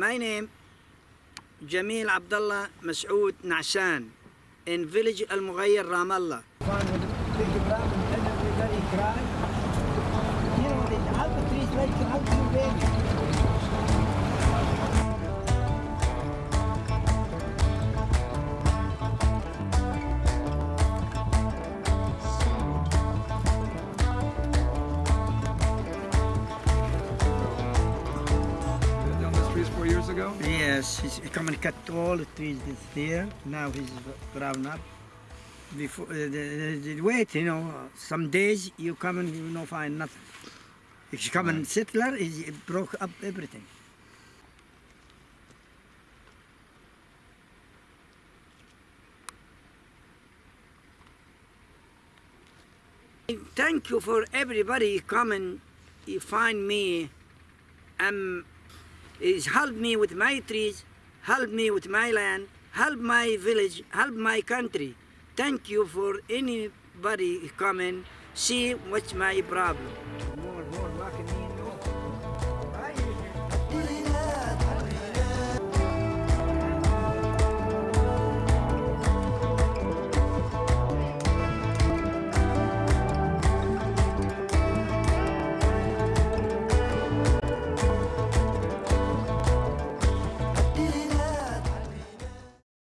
My name Jamil Abdullah Masoud Nashan in village Al Mughayr Ramallah. Trees four years ago? Yes, he's come and cut all the trees that's there. Now he's grown up. Before uh, the, the, the wait, you know, some days you come and you don't find nothing. If you come and settler, he broke up everything. Thank you for everybody coming. You find me. I'm is help me with my trees, help me with my land, help my village, help my country. Thank you for anybody coming, see what's my problem.